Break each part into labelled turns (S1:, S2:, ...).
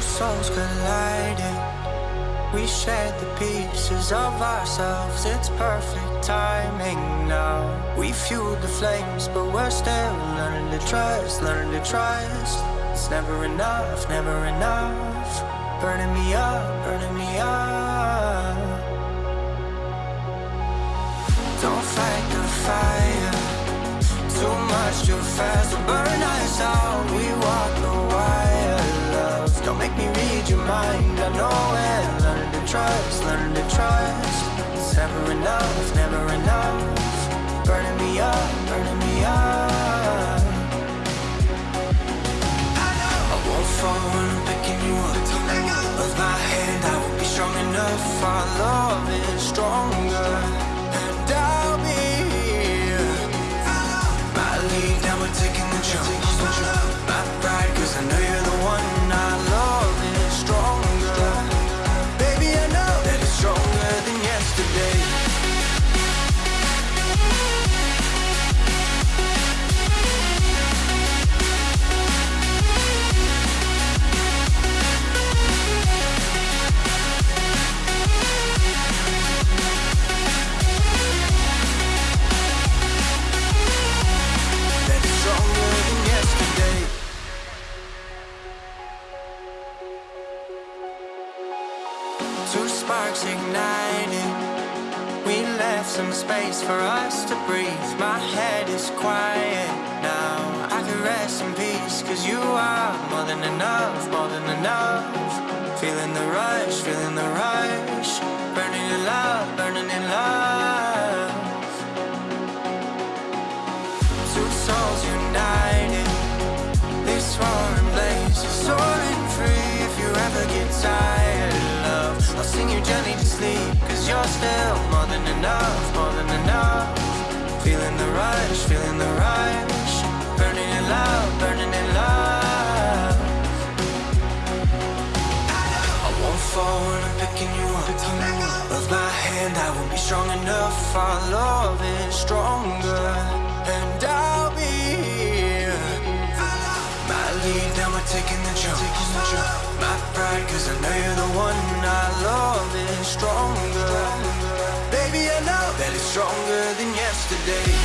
S1: Souls colliding. We shared the pieces of ourselves. It's perfect timing now. We fueled the flames, but we're still learning to trust, learning to trust. It's never enough, never enough. Burning me up, burning me up. Don't fight the fire. Too much too fast will burn us out. We your mind. I know it. Learn to trust, learn to trust. It's never enough, never enough. Burning me up, burning me up. I won't fall when I'm picking you up. Of my hand, I will be strong enough. Our Two sparks igniting. We left some space for us to breathe. My head is quiet now. I can rest in peace, cause you are more than enough, more than enough. Feeling the rush, feeling the rush. Burning in love, burning You gently to sleep. Cause you're still more than enough, more than enough. Feeling the rush, feeling the rush. Burning in love, burning in love. I won't fall when I'm picking you up. Of my hand, I will be strong enough. Our love is stronger, and I'll be here. My lead, now we're taking the jump. My pride, cause I know you're stronger. Baby, I know that it's stronger than yesterday.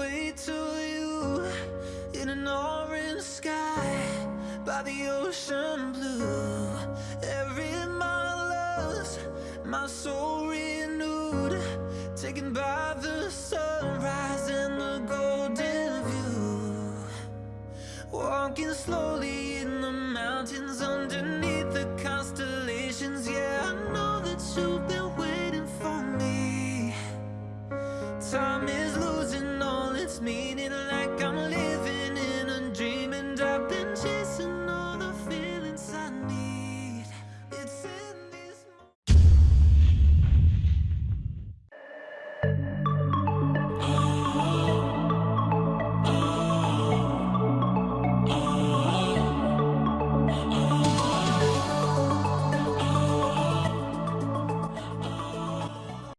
S1: Way to you in an orange sky by the ocean blue. Every mile lost, my soul renewed, taken by the sunrise and the golden view. Walking slowly in the mountains